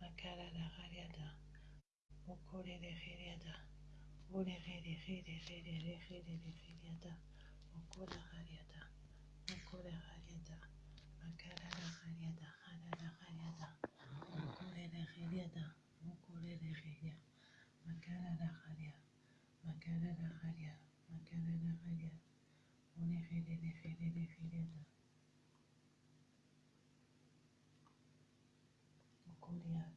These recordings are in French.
Makara da Hariada, Mukore de Heriada. De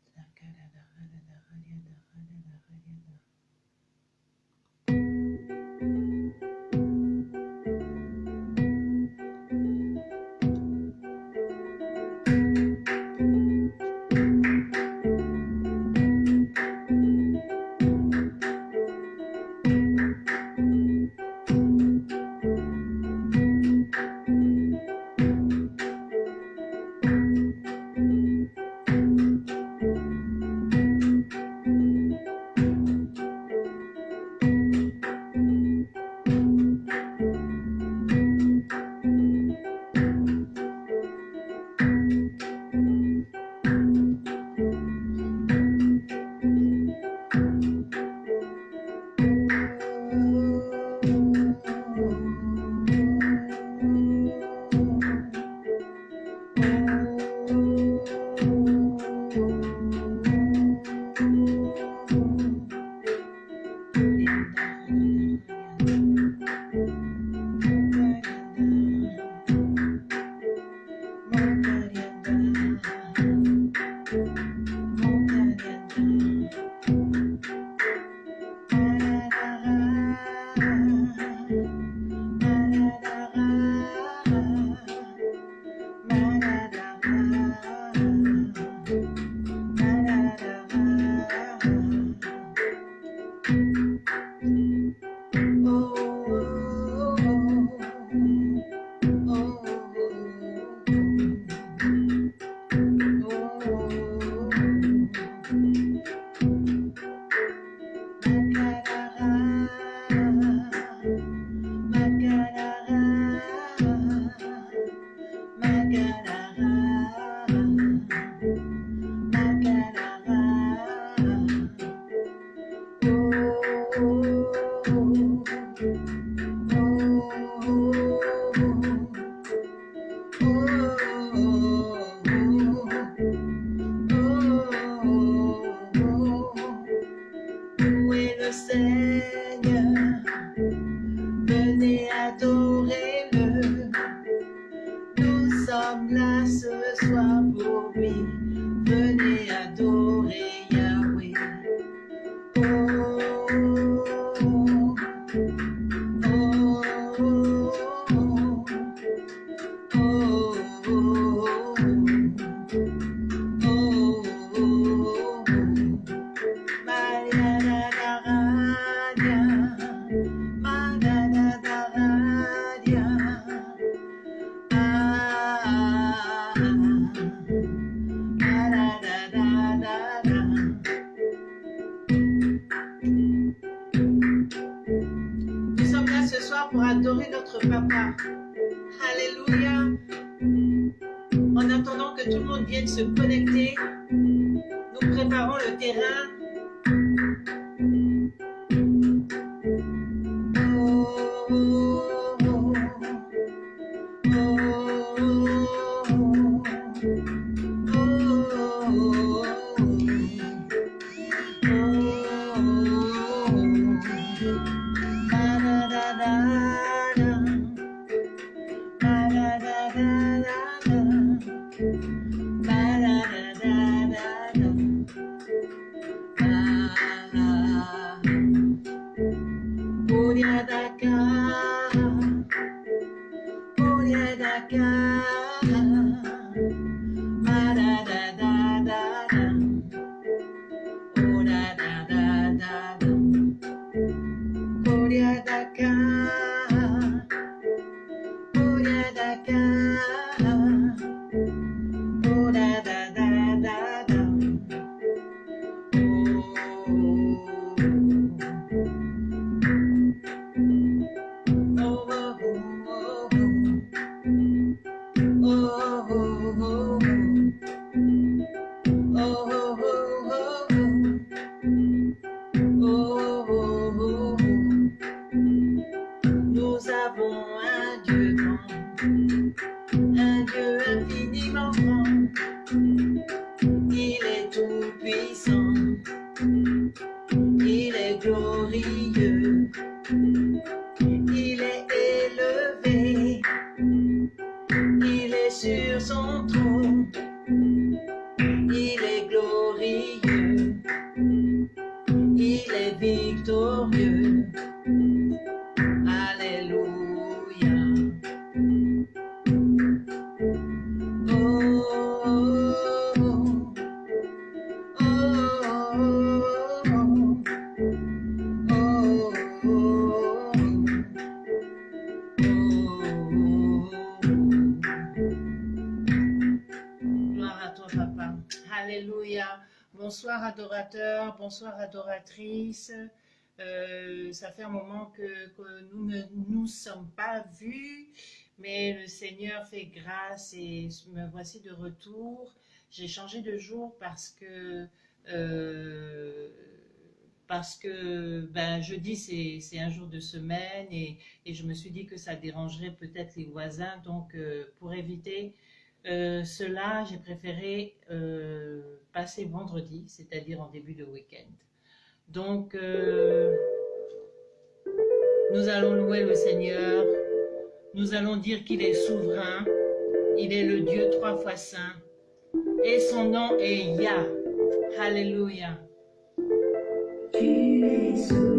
se connecter, sur son trône. Bonsoir, adoratrices. Euh, ça fait un moment que, nous ne nous sommes pas vus, mais le Seigneur fait grâce et me voici de retour. J'ai changé de jour parce que euh, parce que ben, jeudi c'est c'est un jour de semaine et, et je me suis dit que ça dérangerait peut-être les voisins. Donc euh, pour éviter euh, cela, j'ai préféré euh, passer vendredi, c'est-à-dire en début de week-end. Donc, euh, nous allons louer le Seigneur. Nous allons dire qu'il est souverain. Il est le Dieu trois fois saint. Et son nom est Yah. Souverain,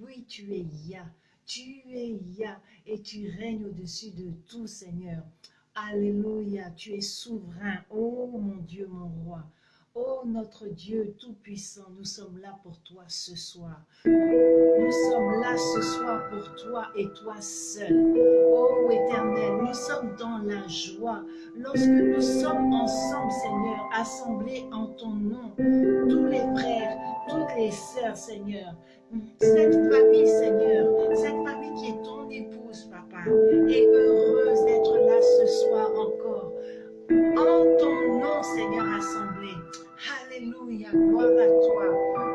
Oui, tu es Ya. Tu es Ya et tu règnes au-dessus de tout, Seigneur. Alléluia, tu es souverain. Oh mon Dieu, mon roi. Oh notre Dieu Tout-Puissant, nous sommes là pour toi ce soir. Nous sommes là ce soir pour toi et toi seul. Oh Éternel, nous sommes dans la joie lorsque nous sommes ensemble, Seigneur, assemblés en ton nom. Tous les frères, toutes les sœurs, Seigneur, cette famille, Seigneur, cette famille qui est ton épouse, Papa, est heureuse d'être là ce soir encore. En ton nom, Seigneur, assemblé. Alléluia, gloire à toi.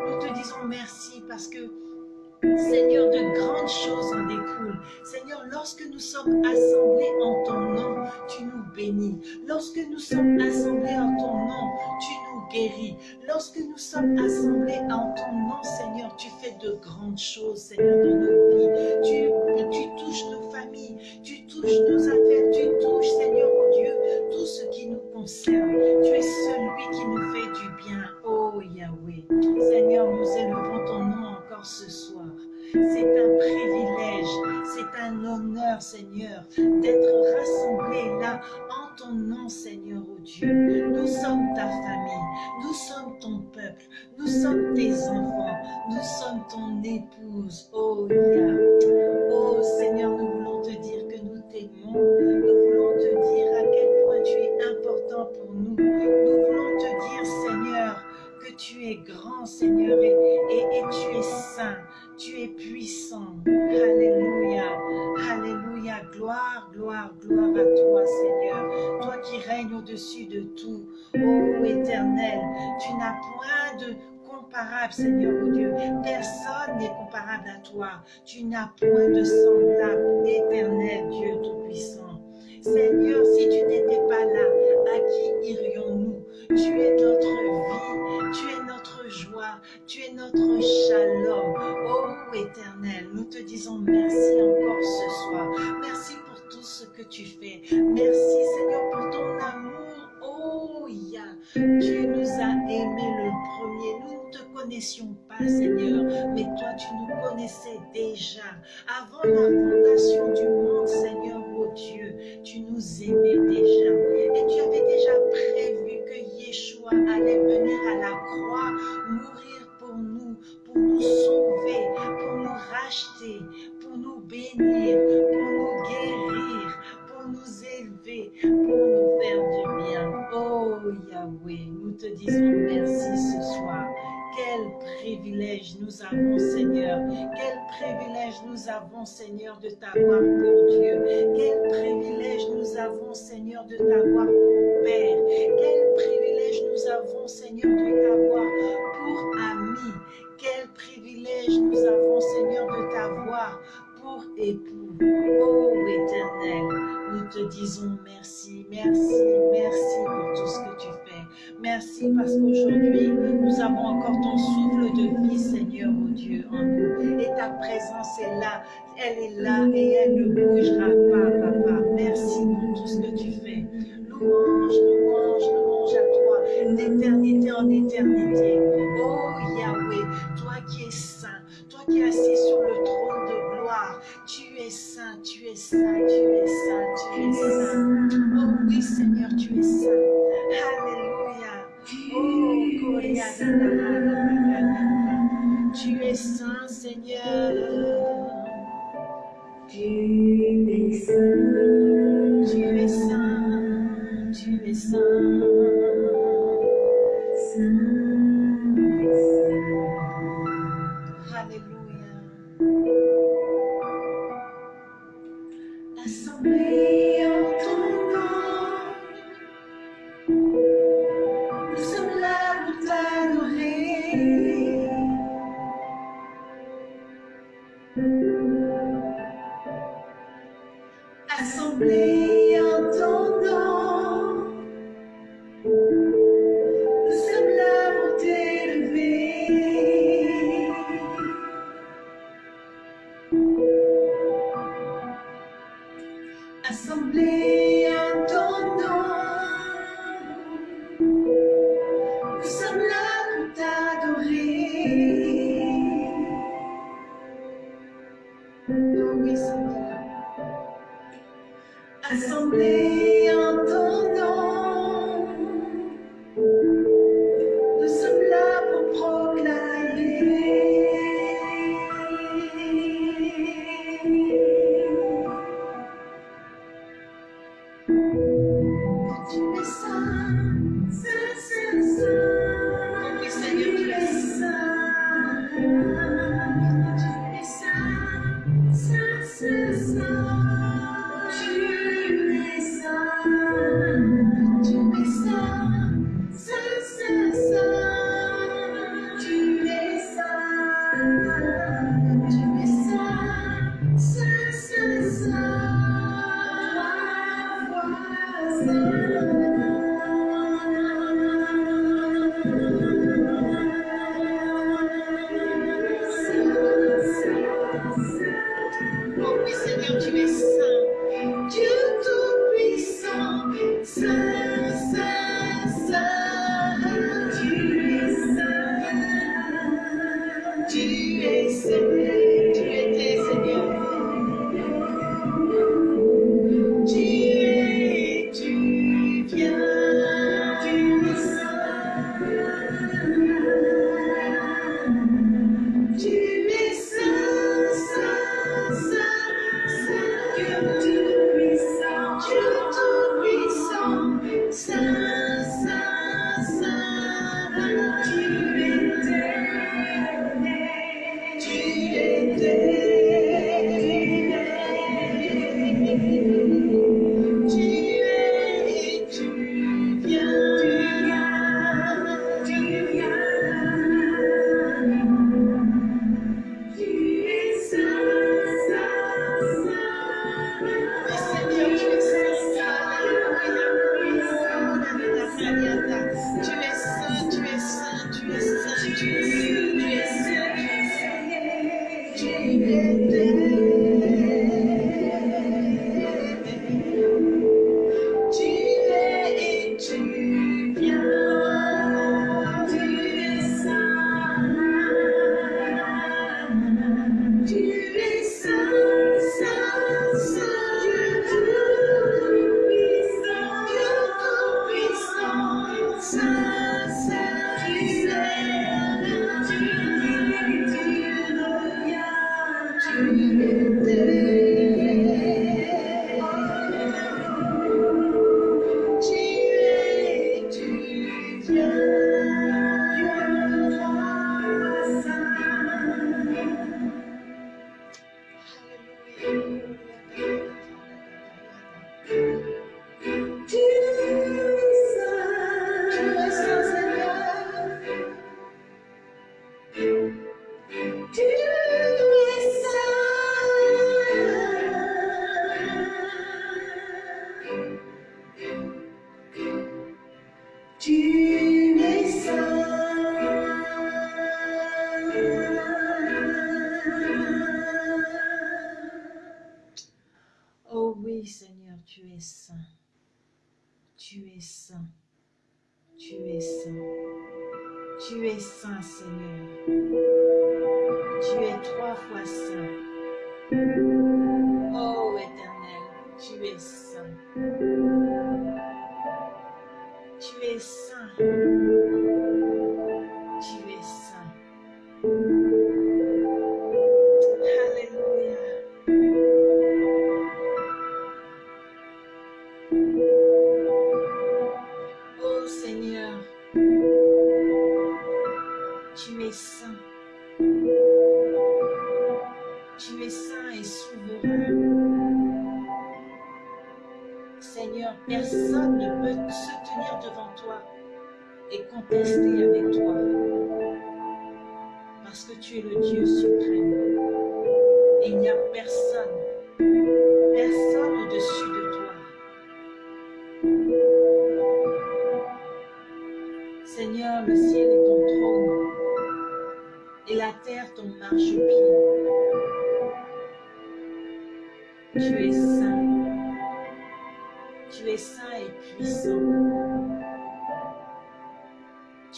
Nous te disons merci parce que Seigneur, de grandes choses en découlent. Seigneur, lorsque nous sommes assemblés en ton nom, tu nous bénis. Lorsque nous sommes assemblés en ton nom, tu nous guéris. Lorsque nous sommes assemblés en ton nom, Seigneur, tu fais de grandes choses, Seigneur, dans nos vies. Tu, touches nos familles, tu touches nos affaires, tu touches, Seigneur, oh Dieu, tout ce qui nous concerne. Tu es celui qui nous fait du bien, oh Yahweh. Seigneur, nous élevons ton nom encore ce soir. C'est un privilège, c'est un honneur, Seigneur, d'être rassemblés là en ton nom, Seigneur, oh Dieu. Nous sommes ta famille, nous sommes ton peuple, nous sommes tes enfants, nous sommes ton épouse, oh Yah. Oh Seigneur, nous voulons te dire que nous t'aimons, nous voulons te dire à quel point tu es important pour nous. Nous voulons te dire, Seigneur, que tu es grand, Seigneur, et, et tu es saint. Tu es puissant. Alléluia. Alléluia. Gloire, gloire, gloire à toi, Seigneur. Toi qui règnes au-dessus de tout. Ô éternel, tu n'as point de comparable, Seigneur, oh Dieu. Personne n'est comparable à toi. Tu n'as point de semblable, présence est là, elle est là et elle ne bougera pas, papa. Merci pour tout ce que tu fais. Louange, louange, louange à toi, d'éternité en éternité. Oh Yahweh, toi qui es saint, toi qui es assis sur le trône de gloire, tu es saint, tu es saint, tu es saint, tu es saint. Oh oui Seigneur, tu es saint. Alléluia. Oh, Tu es saint, Seigneur. Tu es de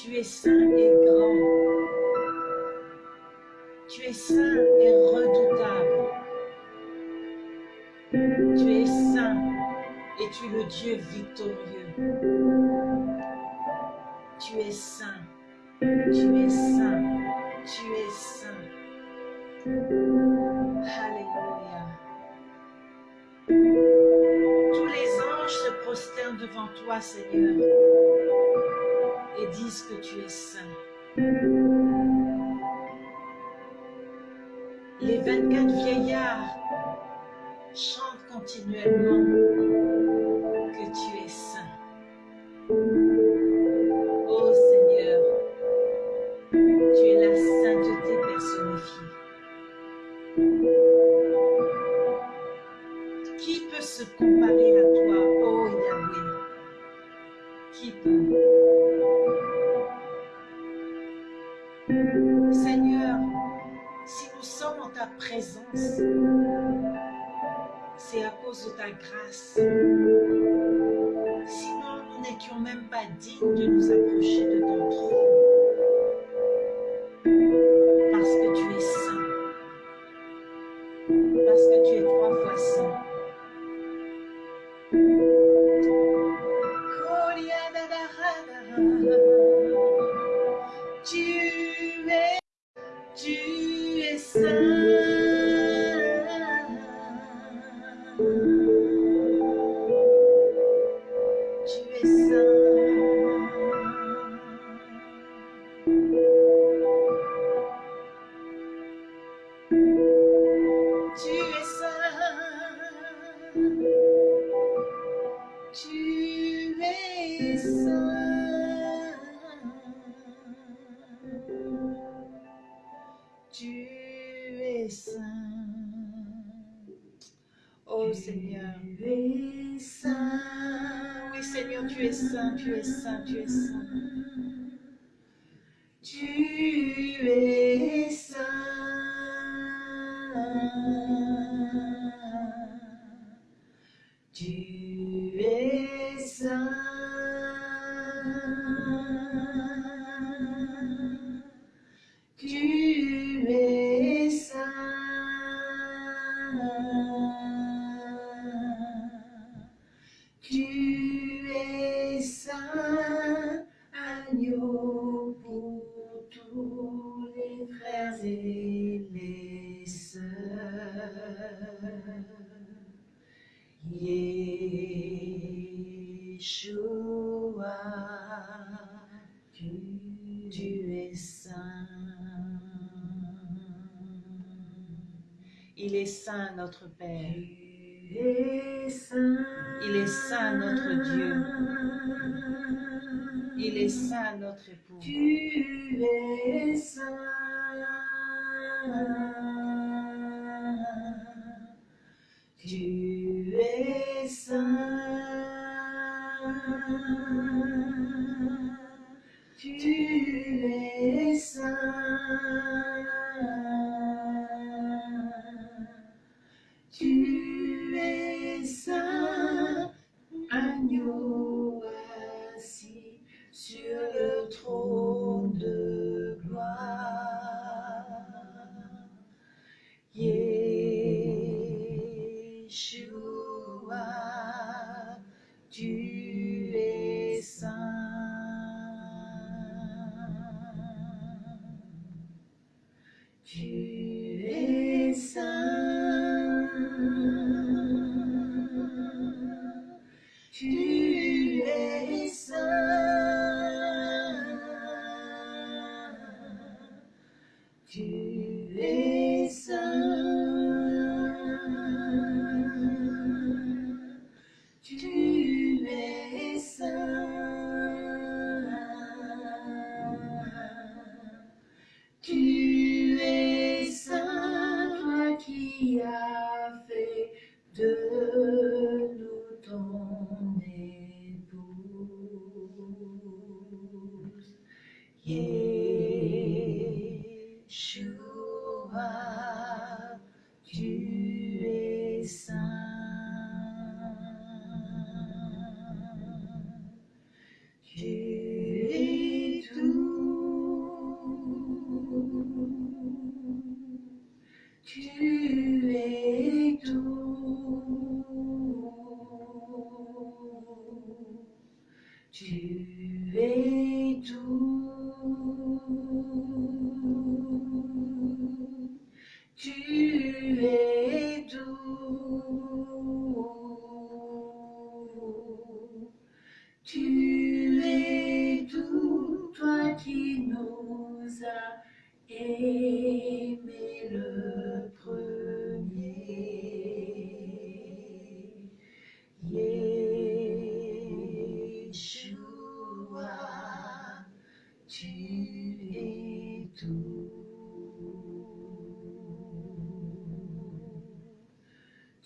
Tu es saint et grand. Tu es saint et redoutable. Tu es saint et tu es le Dieu victorieux. Tu es saint, tu es saint, tu es saint. Alléluia. Tous les anges se prosternent devant toi, Seigneur et disent que tu es saint. Les 24 vieillards chantent continuellement tu es saint. Tu es saint. Oh Seigneur. Tu es saint. Oui Seigneur, tu es saint, tu es saint, tu es saint. tu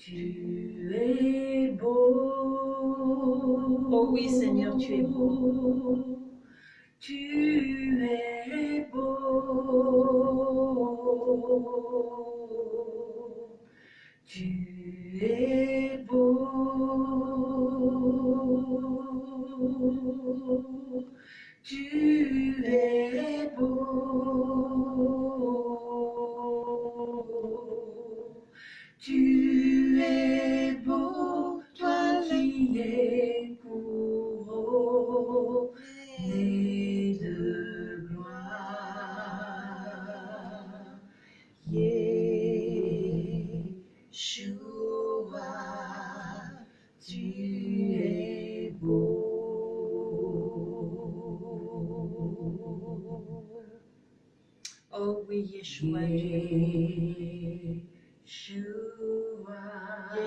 Tu es beau. Oh oui, Seigneur, tu es beau. Tu es beau. Tu es beau. Tu es beau. Tu es beau, toi qui es couronné de gloire. Yeshua, tu es beau. Oh oui, Yeshua, tu es beau.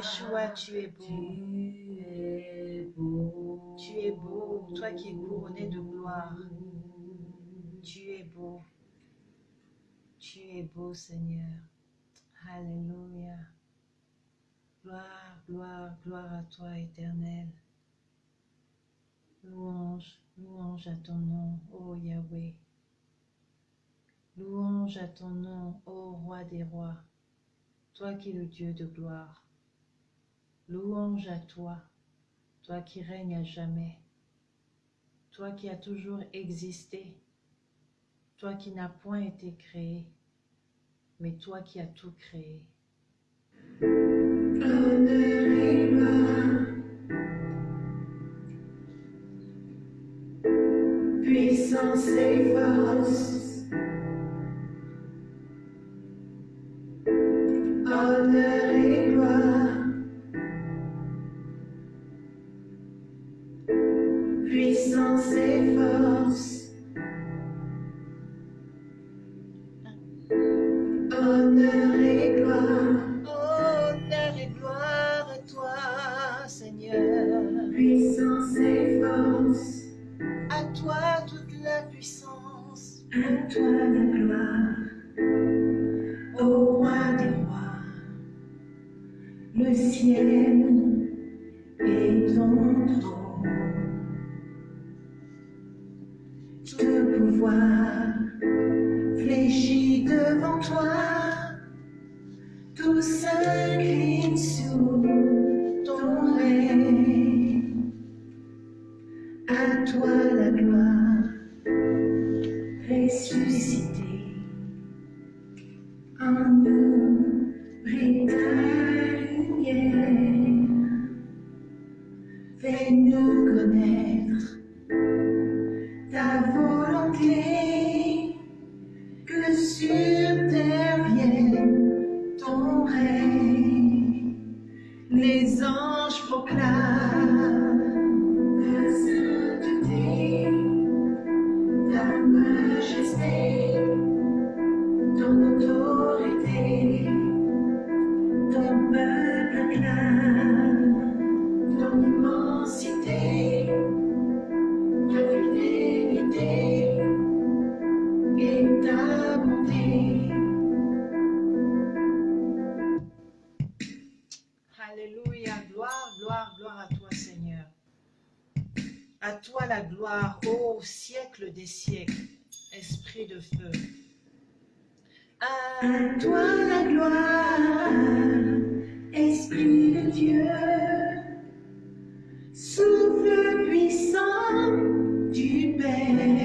Yeshua, Yeshua, tu es beau. tu es beau. Tu es beau, toi qui es couronné de gloire. Tu es beau. Tu es beau, Seigneur. Alléluia. Gloire, gloire, gloire à toi, éternel. Louange, louange à ton nom, ô Yahweh. Louange à ton nom, ô roi des rois, toi qui es le Dieu de gloire. Louange à toi, toi qui règnes à jamais, toi qui as toujours existé, toi qui n'as point été créé, mais toi qui as tout créé. Puissance et force. Honneur À toi la gloire, Esprit de Dieu. Souffle puissant du Père,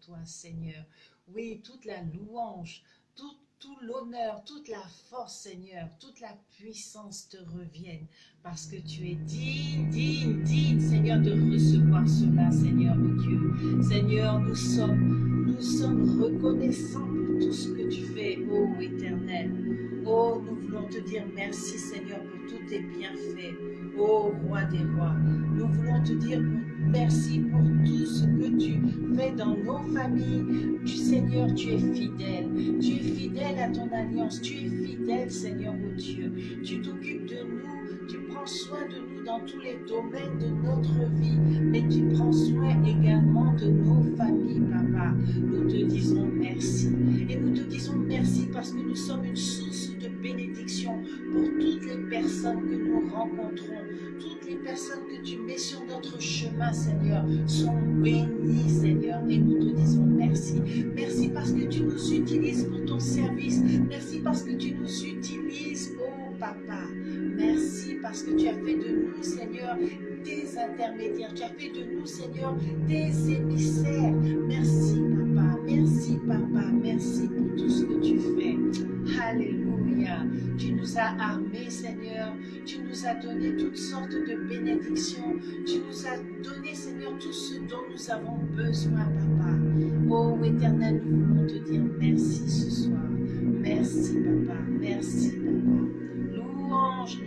toi Seigneur. Oui, toute la louange, tout, tout l'honneur, toute la force Seigneur, toute la puissance te reviennent parce que tu es digne, digne, digne Seigneur de recevoir cela Seigneur oh Dieu. Seigneur, nous sommes, nous sommes reconnaissants pour tout ce que tu fais, ô Éternel. Oh, nous voulons te dire merci Seigneur pour tous tes bienfaits, ô Roi des rois. Nous voulons te dire merci pour tout ce que tu fais dans nos familles. Tu Seigneur, tu es fidèle. Tu es fidèle à ton alliance. Tu es fidèle Seigneur, ô Dieu. Tu t'occupes de nous. Tu prends soin de nous dans tous les domaines de notre vie. Mais tu prends soin également de nos familles, Papa. Nous te disons merci. Et nous te disons merci parce que nous sommes une source de bénédiction pour toutes les personnes que nous rencontrons. Toutes les personnes que tu mets sur notre chemin, Seigneur, sont bénies, Seigneur. Et nous te disons merci. Merci parce que tu nous utilises pour ton service. Merci parce que tu nous utilises, oh papa. Merci parce que tu as fait de nous, Seigneur, des intermédiaires. Tu as fait de nous, Seigneur, des émissaires. Merci, papa. Merci, papa. Merci pour tout ce que tu fais. Alléluia. Tu nous as armés, Seigneur. Tu nous as donné toutes sortes de bénédictions. Tu nous as donné, Seigneur, tout ce dont nous avons besoin, papa. Oh, éternel, nous voulons te dire merci ce soir. Merci, papa. Merci, papa. Louange,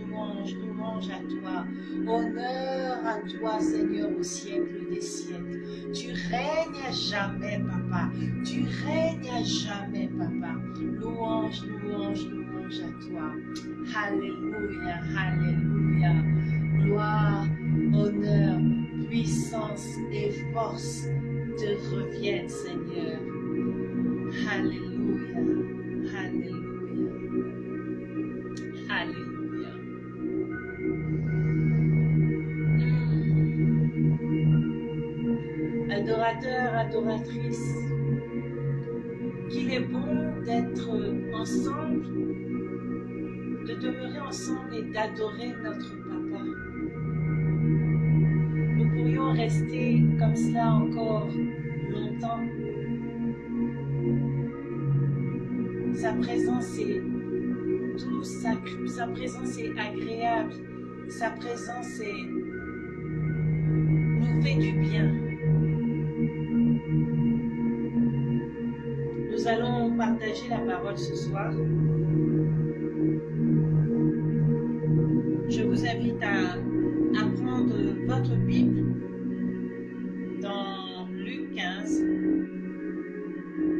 louange, louange à toi. Honneur à toi, Seigneur, au siècle des siècles. Tu règnes à jamais, papa. Tu règnes à jamais, papa. Louange, louange, louange à toi. Alléluia, alléluia. Gloire, honneur, puissance et force te reviennent, Seigneur. Alléluia, alléluia, alléluia. Adoratrice, qu'il est bon d'être ensemble, de demeurer ensemble et d'adorer notre Papa. Nous pourrions rester comme cela encore longtemps. Sa présence est douce, sa, sa présence est agréable, sa présence est, nous fait du bien. Nous allons partager la parole ce soir. Je vous invite à, à prendre votre Bible dans Luc 15,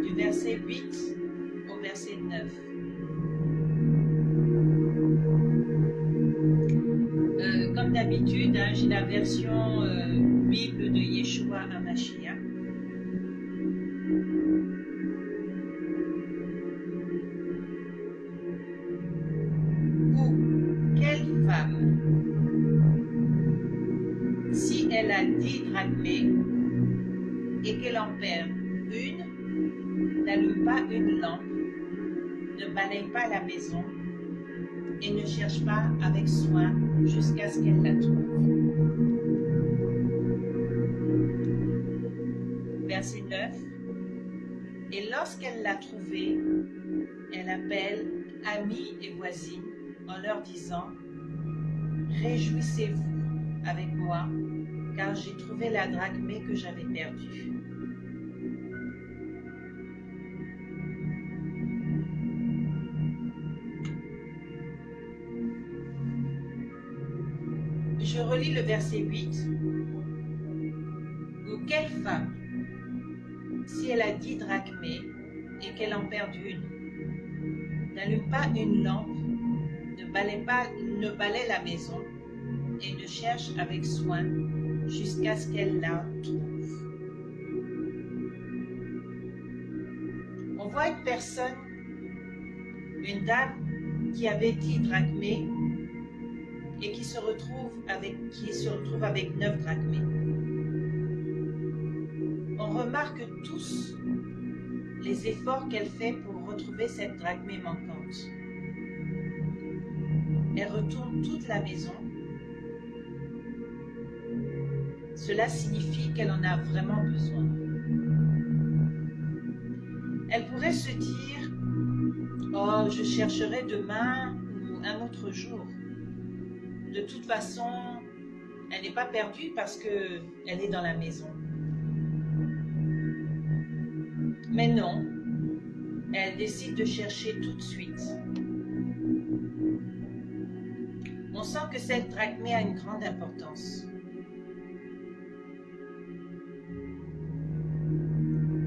du verset 8 au verset 9. Euh, comme d'habitude, hein, j'ai la version euh, Bible de Yeshua Hamashiach. Une, n'allume pas une lampe, ne balaye pas la maison et ne cherche pas avec soin jusqu'à ce qu'elle la trouve. Verset 9. Et lorsqu'elle l'a trouvée, elle appelle amis et voisines en leur disant Réjouissez-vous avec moi, car j'ai trouvé la drachmée que j'avais perdue. Je relis le verset 8. Ou quelle femme, si elle a dix drachmés et qu'elle en perd une, n'allume pas une lampe, ne balaye, pas, la maison et ne cherche avec soin jusqu'à ce qu'elle la trouve. On voit une personne, une dame qui avait dix drachmés et qui se retrouve avec, qui se retrouve avec neuf drachmés. On remarque tous les efforts qu'elle fait pour retrouver cette drachmée manquante. Elle retourne toute la maison. Cela signifie qu'elle en a vraiment besoin. Elle pourrait se dire, oh, je chercherai demain ou un autre jour de toute façon, elle n'est pas perdue parce qu'elle est dans la maison. Mais non, elle décide de chercher tout de suite. On sent que cette drachmée a une grande importance.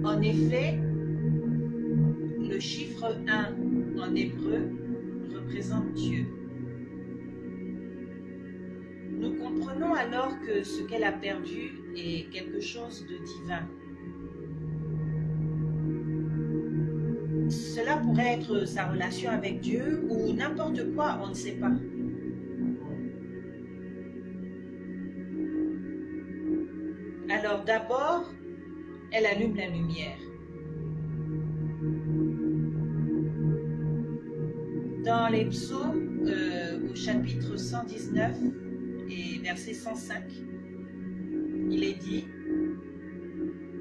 En effet, le chiffre 1 en hébreu représente Dieu. Alors que ce qu'elle a perdu est quelque chose de divin. Cela pourrait être sa relation avec Dieu ou n'importe quoi, on ne sait pas. Alors d'abord, elle allume la lumière. Dans les psaumes, euh, au chapitre 119 et verset 105, il est dit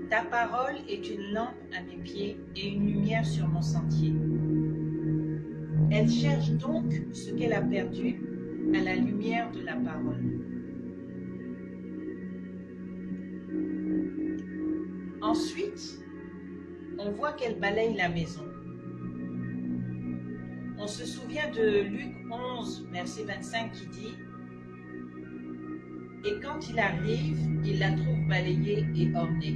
Ta parole est une lampe à mes pieds et une lumière sur mon sentier. Elle cherche donc ce qu'elle a perdu à la lumière de la parole. Ensuite, on voit qu'elle balaye la maison. On se souvient de Luc 11, verset 25 qui dit Et quand il arrive, il la trouve balayée et ornée.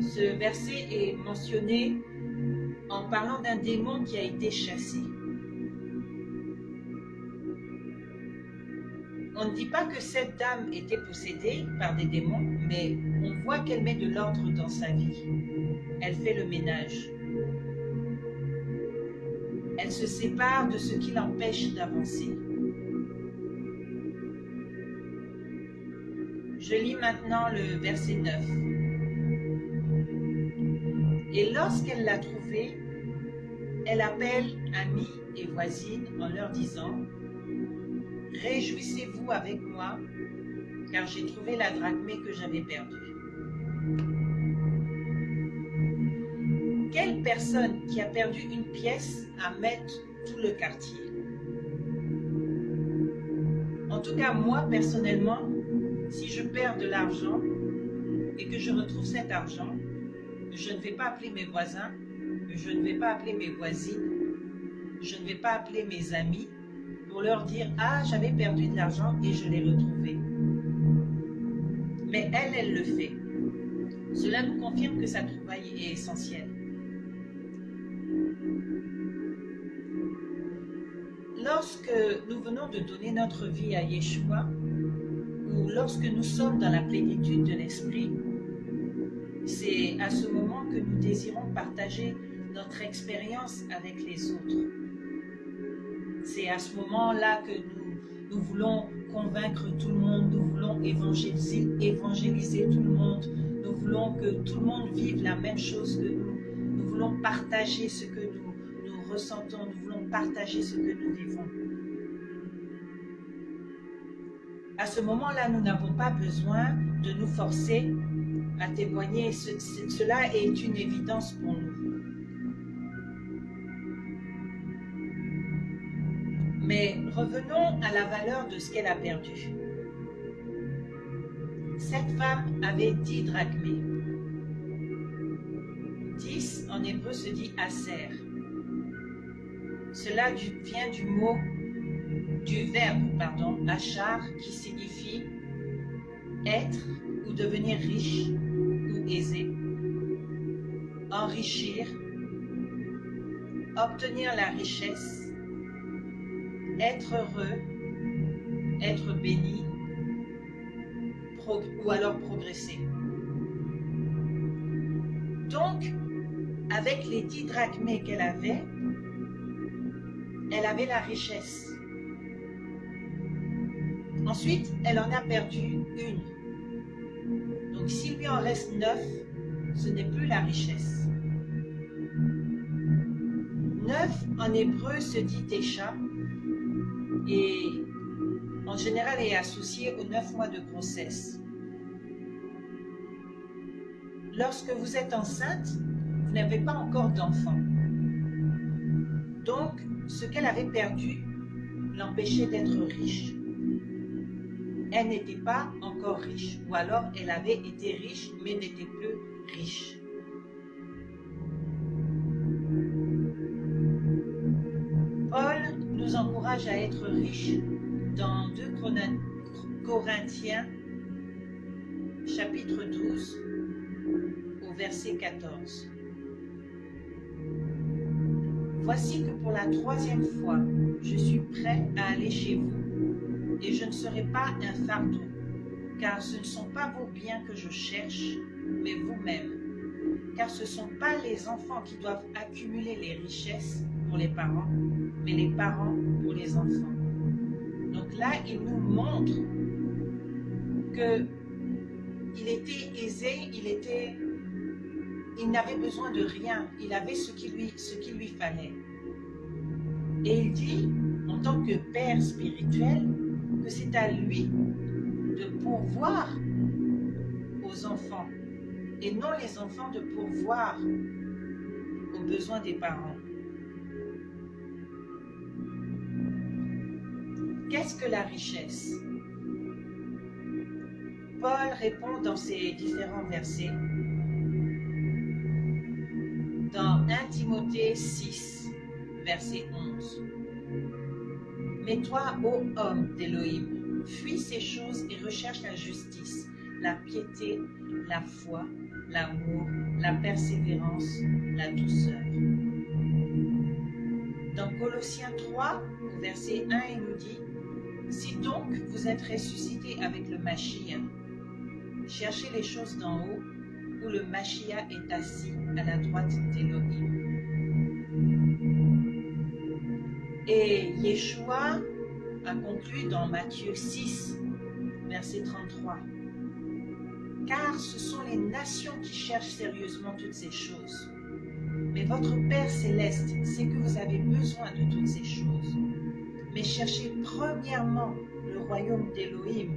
Ce verset est mentionné en parlant d'un démon qui a été chassé. On ne dit pas que cette dame était possédée par des démons, mais on voit qu'elle met de l'ordre dans sa vie. Elle fait le ménage. Elle se sépare de ce qui l'empêche d'avancer. Je lis maintenant le verset 9. Et lorsqu'elle l'a trouvé, elle appelle amis et voisines en leur disant Réjouissez-vous avec moi, car j'ai trouvé la drachmée que j'avais perdue. Quelle personne qui a perdu une pièce à mettre tout le quartier? En tout cas, moi, personnellement, si je perds de l'argent et que je retrouve cet argent, je ne vais pas appeler mes voisins, je ne vais pas appeler mes voisines, je ne vais pas appeler mes amis pour leur dire « Ah, j'avais perdu de l'argent et je l'ai retrouvé. » Mais elle, elle le fait. Cela nous confirme que sa trouvaille est essentielle. Lorsque nous venons de donner notre vie à Yeshua, lorsque nous sommes dans la plénitude de l'Esprit, c'est à ce moment que nous désirons partager notre expérience avec les autres. C'est à ce moment-là que nous, nous voulons convaincre tout le monde, nous voulons évangéliser, tout le monde, nous voulons que tout le monde vive la même chose que nous, nous voulons partager ce que nous, nous ressentons, nous voulons partager ce que nous vivons. À ce moment-là, nous n'avons pas besoin de nous forcer à témoigner. cela est une évidence pour nous. Mais revenons à la valeur de ce qu'elle a perdu. Cette femme avait dix drachmés. Dix en hébreu se dit aser. Cela vient du mot, du verbe, pardon, achar, qui signifie être ou devenir riche ou aisé, enrichir, obtenir la richesse, être heureux, être béni, ou alors progresser. Donc, avec les dix drachmés qu'elle avait, elle avait la richesse. Ensuite, elle en a perdu une. Donc, s'il lui en reste neuf, ce n'est plus la richesse. Neuf en hébreu se dit Tesha et en général est associé aux neuf mois de grossesse. Lorsque vous êtes enceinte, vous n'avez pas encore d'enfant. Donc, ce qu'elle avait perdu l'empêchait d'être riche. Elle n'était pas encore riche, ou alors elle avait été riche, mais n'était plus riche. Paul nous encourage à être riche dans 2 Corinthiens chapitre 12 au verset 14. Voici que pour la troisième fois, je suis prêt à aller chez vous et je ne serai pas un fardeau, car ce ne sont pas vos biens que je cherche, mais vous-même. Car ce ne sont pas les enfants qui doivent accumuler les richesses pour les parents, mais les parents pour les enfants. Donc là, il nous montre que il était aisé, il était il n'avait besoin de rien, il avait ce qui lui, ce qui lui fallait. Et il dit, en tant que Père spirituel, que c'est à lui de pourvoir aux enfants et non les enfants de pourvoir aux besoins des parents. Qu'est-ce que la richesse? Paul répond dans ces différents versets dans 1 Timothée 6, verset 11. Mais toi, ô homme d'Élohim, fuis ces choses et recherche la justice, la piété, la foi, l'amour, la persévérance, la douceur. Dans Colossiens 3, verset 1, il nous dit Si donc vous êtes ressuscité avec le Mashiach, cherchez les choses d'en haut où le Mashiach est assis à la droite d'Élohim. Et Yeshua a conclu dans Matthieu 6, verset 33. Car ce sont les nations qui cherchent sérieusement toutes ces choses. Mais votre Père céleste sait que vous avez besoin de toutes ces choses. Mais cherchez premièrement le royaume d'Élohim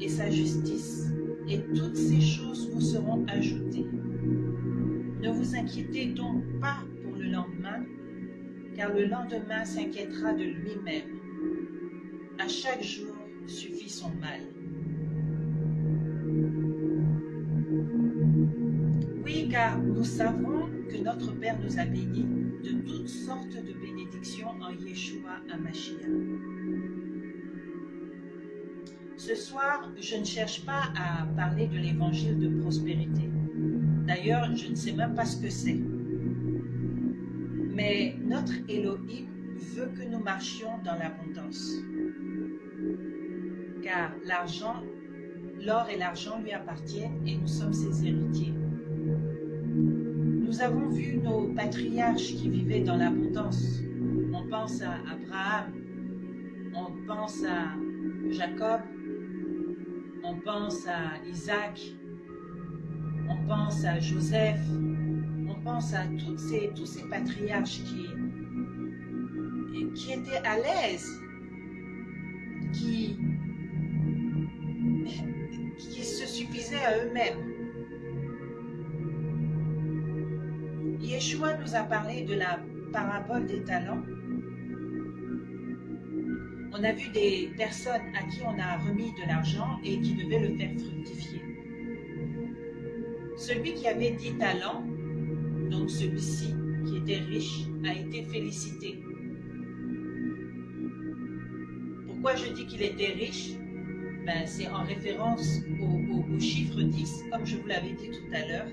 et sa justice, et toutes ces choses vous seront ajoutées. Ne vous inquiétez donc pas pour le lendemain, car le lendemain s'inquiétera de lui-même. À chaque jour suffit son mal. Oui, car nous savons que notre Père nous a bénis de toutes sortes de bénédictions en Yeshua Mashiach. Ce soir, je ne cherche pas à parler de l'évangile de prospérité. D'ailleurs, je ne sais même pas ce que c'est. Mais notre Elohim veut que nous marchions dans l'abondance. Car l'argent, l'or et l'argent lui appartiennent et nous sommes ses héritiers. Nous avons vu nos patriarches qui vivaient dans l'abondance. On pense à Abraham, on pense à Jacob, on pense à Isaac, on pense à Joseph, on pense à ces, tous ces patriarches qui, qui étaient à l'aise, qui, qui se suffisaient à eux-mêmes. Yeshua nous a parlé de la parabole des talents. On a vu des personnes à qui on a remis de l'argent et qui devaient le faire fructifier. Celui qui avait dix talents, donc celui-ci qui était riche, a été félicité. Pourquoi je dis qu'il était riche ben, C'est en référence au, chiffre 10, comme je vous l'avais dit tout à l'heure,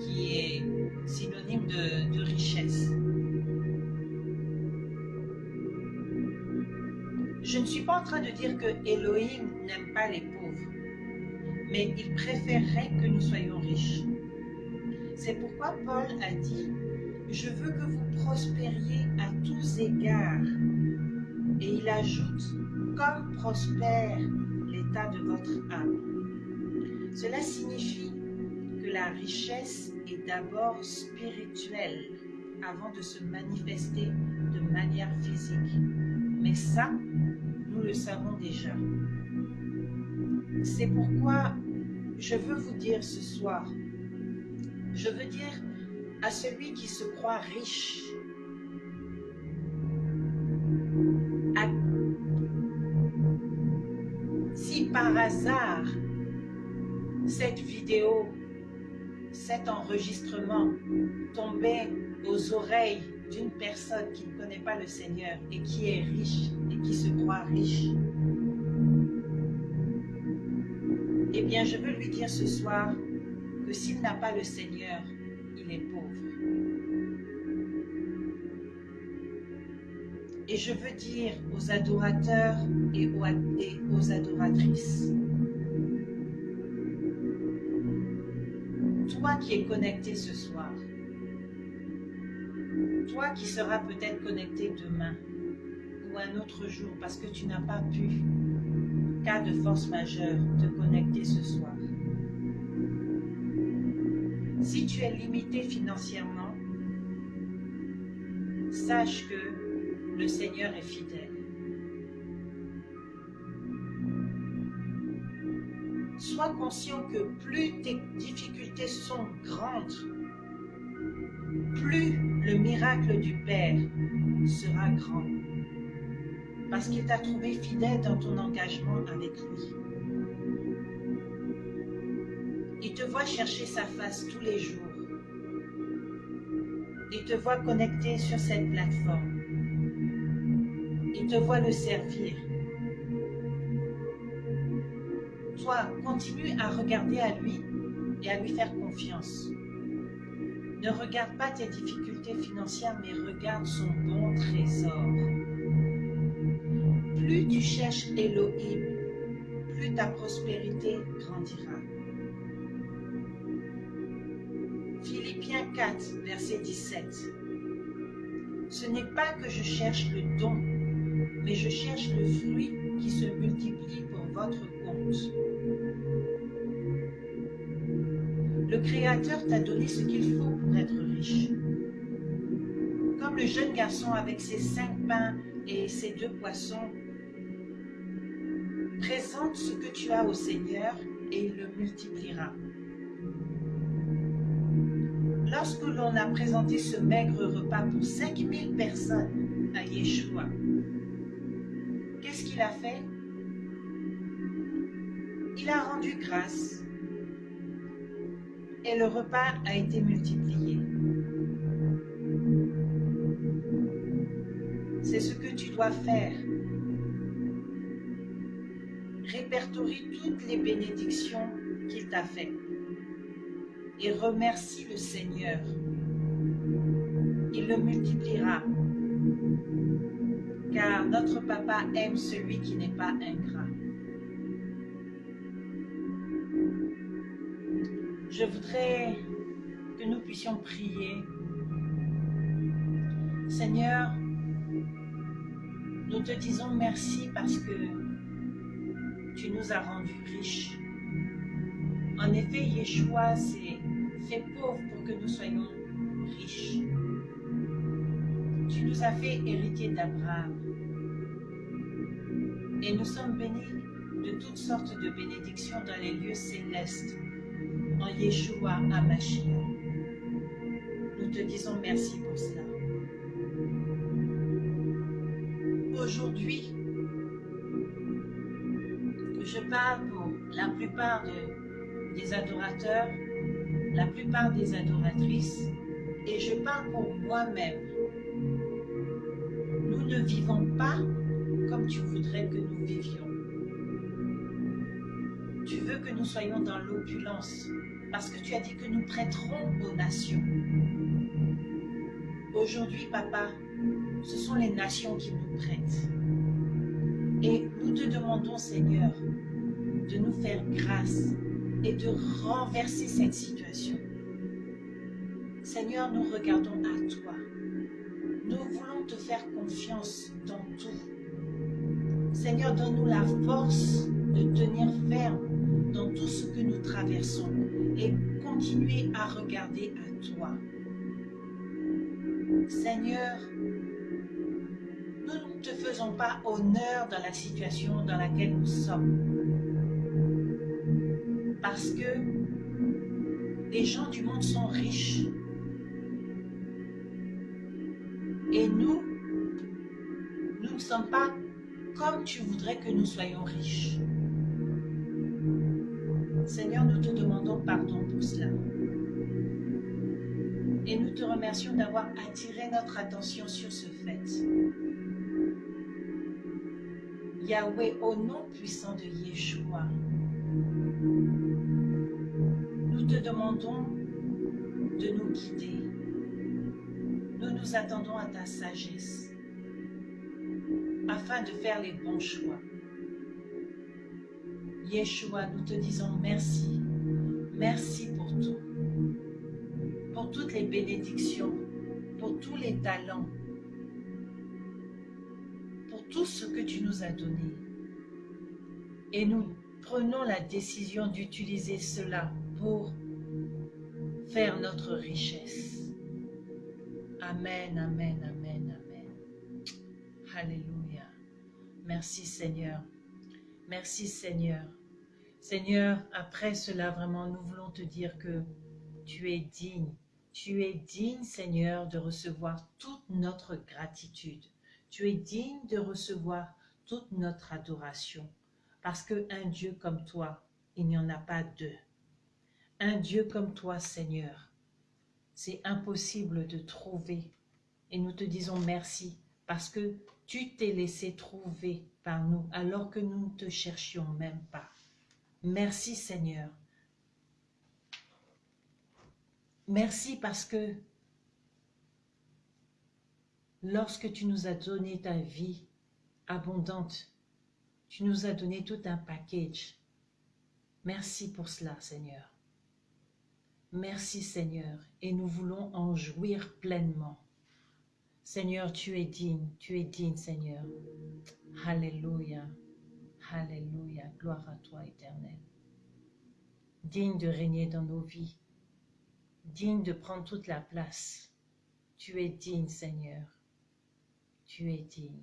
qui est synonyme de, de richesse. Je ne suis pas en train de dire que Elohim n'aime pas les pauvres, mais il préférerait que nous soyons riches. C'est pourquoi Paul a dit, je veux que vous prospériez à tous égards. Et il ajoute, comme prospère l'état de votre âme. Cela signifie que la richesse est d'abord spirituelle avant de se manifester de manière physique. Mais ça, nous le savons déjà. C'est pourquoi je veux vous dire ce soir, je veux dire à celui qui se croit riche, cette vidéo, cet enregistrement tombait aux oreilles d'une personne qui ne connaît pas le Seigneur et qui est riche et qui se croit riche, eh bien je veux lui dire ce soir que s'il n'a pas le Seigneur, il est pauvre. Et je veux dire aux adorateurs et aux adoratrices, toi qui es connecté ce soir, toi qui seras peut-être connecté demain ou un autre jour parce que tu n'as pas pu, cas de force majeure, te connecter ce soir. Si tu es limité financièrement, sache que le Seigneur est fidèle. Sois conscient que plus tes difficultés sont grandes, plus le miracle du Père sera grand. Parce qu'il t'a trouvé fidèle dans ton engagement avec lui. Il te voit chercher sa face tous les jours. Il te voit connecté sur cette plateforme. Voit le servir. Toi, continue à regarder à lui et à lui faire confiance. Ne regarde pas tes difficultés financières, mais regarde son bon trésor. Plus tu cherches Elohim, plus ta prospérité grandira. Philippiens 4, verset 17. Ce n'est pas que je cherche le don, mais je cherche le fruit qui se multiplie pour votre compte. Le Créateur t'a donné ce qu'il faut pour être riche. Comme le jeune garçon avec ses cinq pains et ses deux poissons, présente ce que tu as au Seigneur et il le multipliera. Lorsque l'on a présenté ce maigre repas pour 5000 personnes à Yeshua, qu'il a fait Il a rendu grâce et le repas a été multiplié. C'est ce que tu dois faire. Répertorie toutes les bénédictions qu'il t'a faites et remercie le Seigneur. Il le multipliera, car notre papa aime celui qui n'est pas ingrat. Je voudrais que nous puissions prier. Seigneur, nous te disons merci parce que tu nous as rendus riches. En effet, Yeshua s'est fait pauvre pour que nous soyons riches. Nous as fait héritiers d'Abraham. Et nous sommes bénis de toutes sortes de bénédictions dans les lieux célestes en Yeshua Amashia. Nous te disons merci pour cela. Aujourd'hui, je parle pour la plupart des adorateurs, la plupart des adoratrices, et je parle pour moi-même. Vivons pas comme tu voudrais que nous vivions. Tu veux que nous soyons dans l'opulence, parce que tu as dit que nous prêterons aux nations. Aujourd'hui, papa, ce sont les nations qui nous prêtent. Et nous te demandons, Seigneur, de nous faire grâce et de renverser cette situation. Seigneur, nous regardons à toi. Nous voulons te faire confiance dans tout. Seigneur, donne-nous la force de tenir ferme dans tout ce que nous traversons et continuer à regarder à toi. Seigneur, nous ne te faisons pas honneur dans la situation dans laquelle nous sommes. Parce que les gens du monde sont riches. Sommes pas comme tu voudrais que nous soyons riches. Seigneur, nous te demandons pardon pour cela. Et nous te remercions d'avoir attiré notre attention sur ce fait. Yahweh, au nom puissant de Yeshua, nous te demandons de nous guider. Nous nous attendons à ta sagesse afin de faire les bons choix. Yeshua, nous te disons merci. Merci pour tout. Pour toutes les bénédictions, pour tous les talents, pour tout ce que tu nous as donné. Et nous prenons la décision d'utiliser cela pour faire notre richesse. Amen, amen, amen, amen. Alléluia. Merci Seigneur. Merci Seigneur. Seigneur, après cela, vraiment, nous voulons te dire que tu es digne. Tu es digne, Seigneur, de recevoir toute notre gratitude. Tu es digne de recevoir toute notre adoration. Parce qu'un Dieu comme toi, il n'y en a pas deux. Un Dieu comme toi, Seigneur, c'est impossible de trouver. Et nous te disons merci parce que tu t'es laissé trouver par nous alors que nous ne te cherchions même pas. Merci Seigneur. Merci parce que lorsque tu nous as donné ta vie abondante, tu nous as donné tout un package. Merci pour cela, Seigneur. Merci, Seigneur, et nous voulons en jouir pleinement. Seigneur, tu es digne, tu es digne, Seigneur. Alléluia, Alléluia, gloire à toi, éternel. Digne de régner dans nos vies, digne de prendre toute la place. Tu es digne, Seigneur. Tu es digne.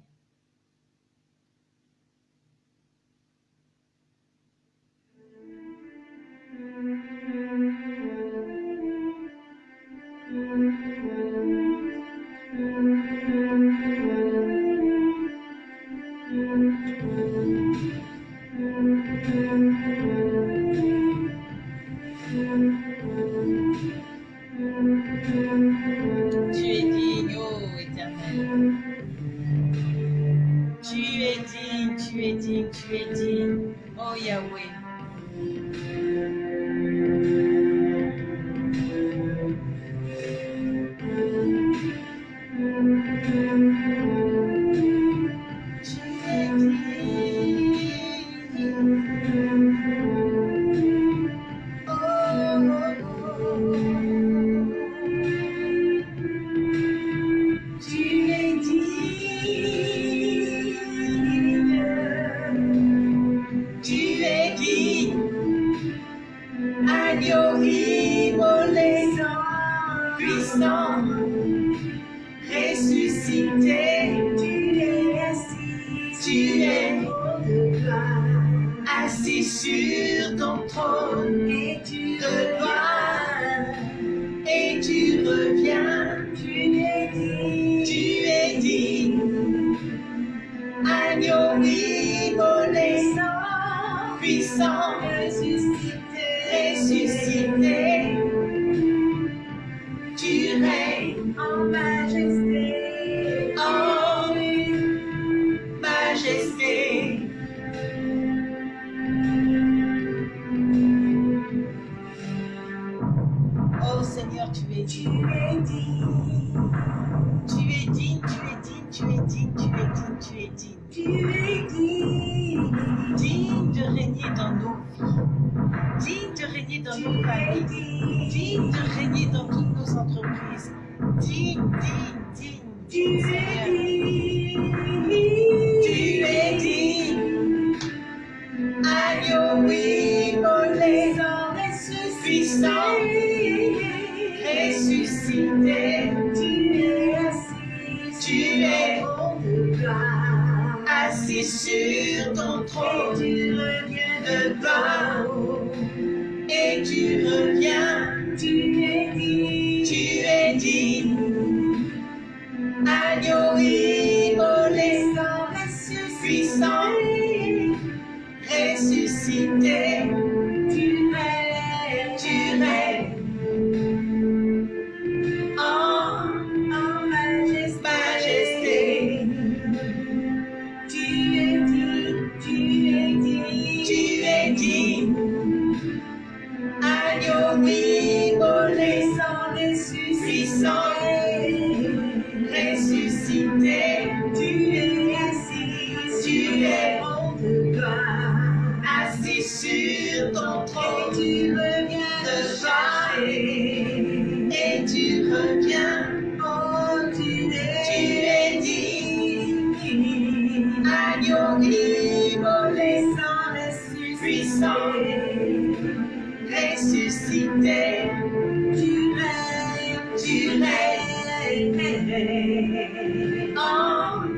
amen, amen. amen.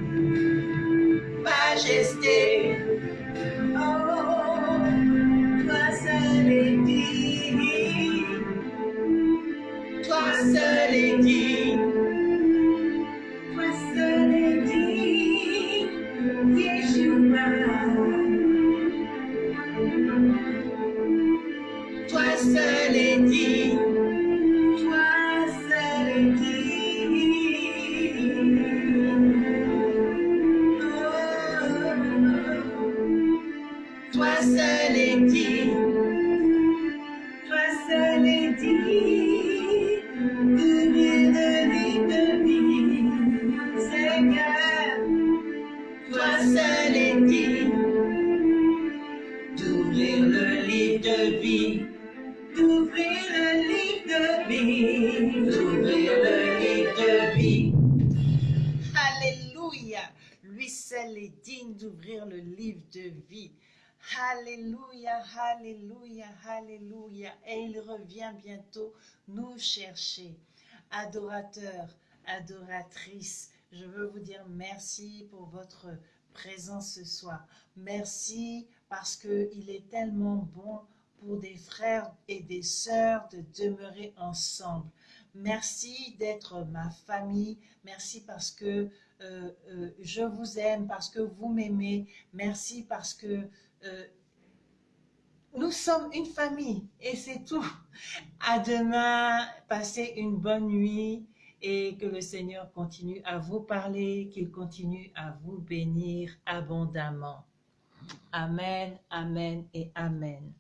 Alléluia. Et il revient bientôt nous chercher. Adorateurs, adoratrices, je veux vous dire merci pour votre présence ce soir. Merci parce qu'il est tellement bon pour des frères et des sœurs de demeurer ensemble. Merci d'être ma famille. Merci parce que euh, euh, je vous aime, parce que vous m'aimez. Merci parce que euh, nous sommes une famille et c'est tout. À demain, passez une bonne nuit et que le Seigneur continue à vous parler, qu'il continue à vous bénir abondamment. Amen, Amen et Amen.